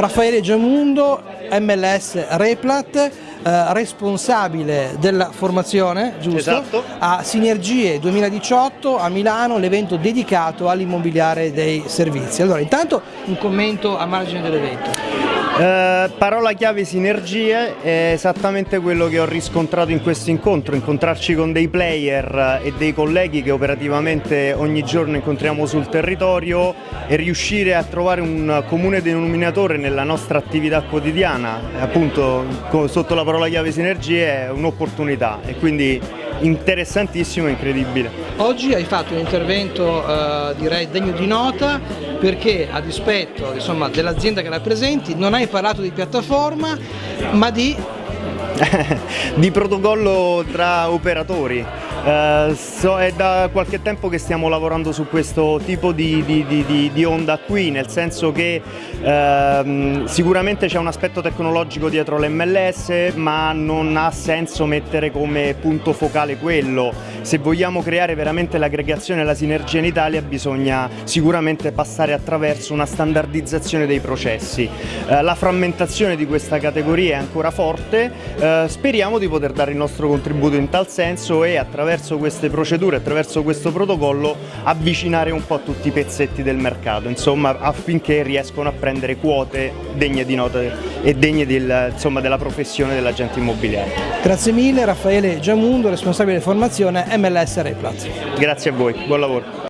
Raffaele Giamundo, MLS Replat, eh, responsabile della formazione, giusto? Esatto. A Sinergie 2018 a Milano, l'evento dedicato all'immobiliare dei servizi. Allora, intanto un commento a margine dell'evento. Eh, parola chiave sinergie è esattamente quello che ho riscontrato in questo incontro, incontrarci con dei player e dei colleghi che operativamente ogni giorno incontriamo sul territorio e riuscire a trovare un comune denominatore nella nostra attività quotidiana, appunto sotto la parola chiave sinergie è un'opportunità e quindi interessantissimo e incredibile. Oggi hai fatto un intervento eh, direi degno di nota perché a dispetto dell'azienda che rappresenti non hai parlato di piattaforma ma di... di protocollo tra operatori. Uh, so, è da qualche tempo che stiamo lavorando su questo tipo di, di, di, di onda qui, nel senso che uh, sicuramente c'è un aspetto tecnologico dietro l'MLS, ma non ha senso mettere come punto focale quello. Se vogliamo creare veramente l'aggregazione e la sinergia in Italia bisogna sicuramente passare attraverso una standardizzazione dei processi. Uh, la frammentazione di questa categoria è ancora forte, speriamo di poter dare il nostro contributo in tal senso e attraverso queste procedure, attraverso questo protocollo avvicinare un po' tutti i pezzetti del mercato, insomma affinché riescano a prendere quote degne di nota e degne del, insomma, della professione dell'agente immobiliare. Grazie mille Raffaele Giamundo, responsabile formazione MLS Replat. Grazie a voi, buon lavoro.